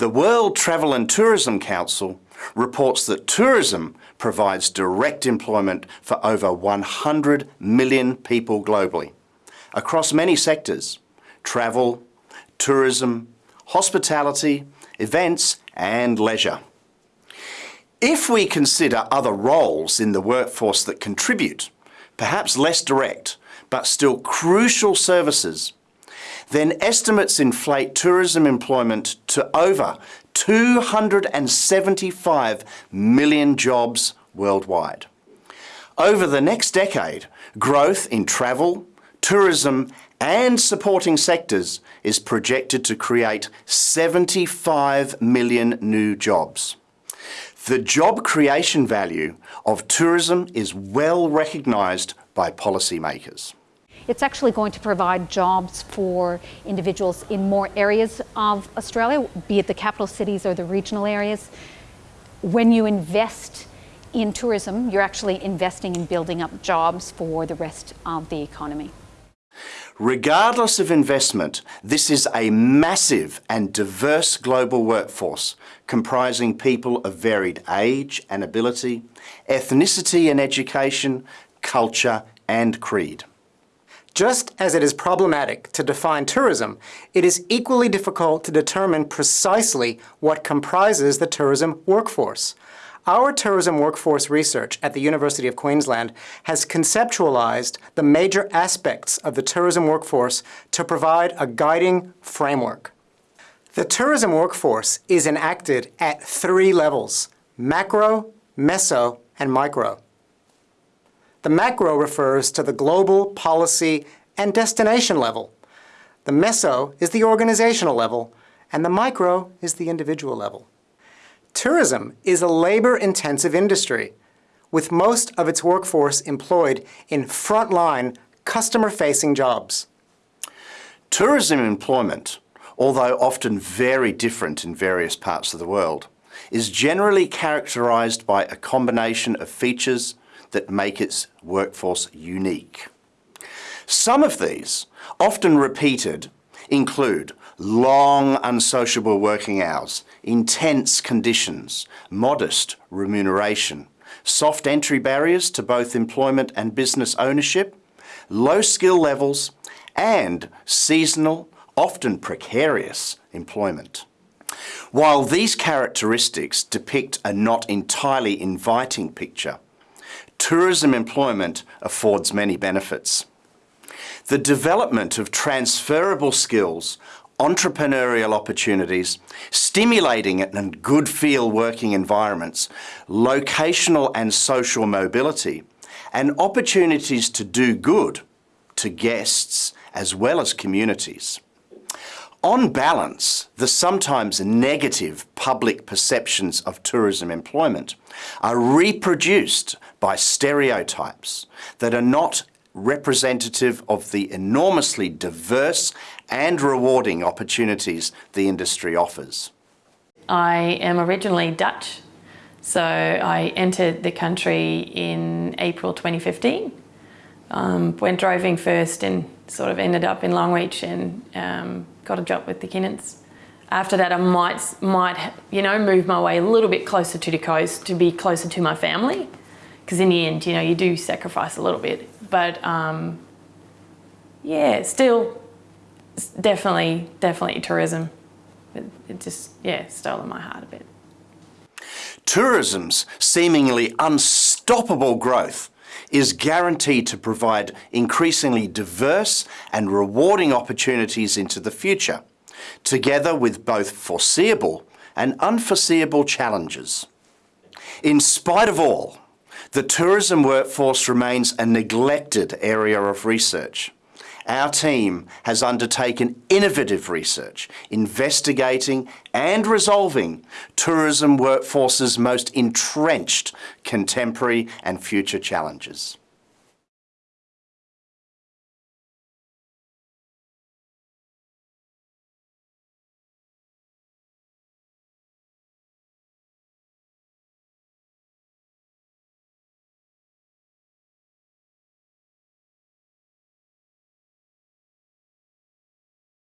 The World Travel and Tourism Council reports that tourism provides direct employment for over 100 million people globally, across many sectors, travel, tourism, hospitality, events and leisure. If we consider other roles in the workforce that contribute, perhaps less direct, but still crucial services, then estimates inflate tourism employment to over 275 million jobs worldwide. Over the next decade, growth in travel, tourism and supporting sectors is projected to create 75 million new jobs. The job creation value of tourism is well recognised by policymakers. It's actually going to provide jobs for individuals in more areas of Australia, be it the capital cities or the regional areas. When you invest in tourism, you're actually investing in building up jobs for the rest of the economy. Regardless of investment, this is a massive and diverse global workforce comprising people of varied age and ability, ethnicity and education, culture and creed. Just as it is problematic to define tourism, it is equally difficult to determine precisely what comprises the tourism workforce. Our tourism workforce research at the University of Queensland has conceptualized the major aspects of the tourism workforce to provide a guiding framework. The tourism workforce is enacted at three levels, macro, meso, and micro. The macro refers to the global, policy, and destination level. The meso is the organizational level, and the micro is the individual level. Tourism is a labor-intensive industry, with most of its workforce employed in frontline, customer-facing jobs. Tourism employment, although often very different in various parts of the world, is generally characterised by a combination of features that make its workforce unique. Some of these, often repeated, include long unsociable working hours, intense conditions, modest remuneration, soft entry barriers to both employment and business ownership, low skill levels, and seasonal, often precarious employment. While these characteristics depict a not entirely inviting picture, tourism employment affords many benefits. The development of transferable skills entrepreneurial opportunities, stimulating and good feel working environments, locational and social mobility, and opportunities to do good to guests as well as communities. On balance, the sometimes negative public perceptions of tourism employment are reproduced by stereotypes that are not representative of the enormously diverse and rewarding opportunities the industry offers. I am originally Dutch, so I entered the country in April 2015. Um, went driving first and sort of ended up in Longreach and um, got a job with the Kinnons. After that, I might, might, you know, move my way a little bit closer to the coast to be closer to my family. Because in the end, you know, you do sacrifice a little bit. But um, yeah, still definitely, definitely tourism. It, it just, yeah, stolen my heart a bit. Tourism's seemingly unstoppable growth is guaranteed to provide increasingly diverse and rewarding opportunities into the future, together with both foreseeable and unforeseeable challenges. In spite of all, the tourism workforce remains a neglected area of research. Our team has undertaken innovative research, investigating and resolving tourism workforce's most entrenched contemporary and future challenges.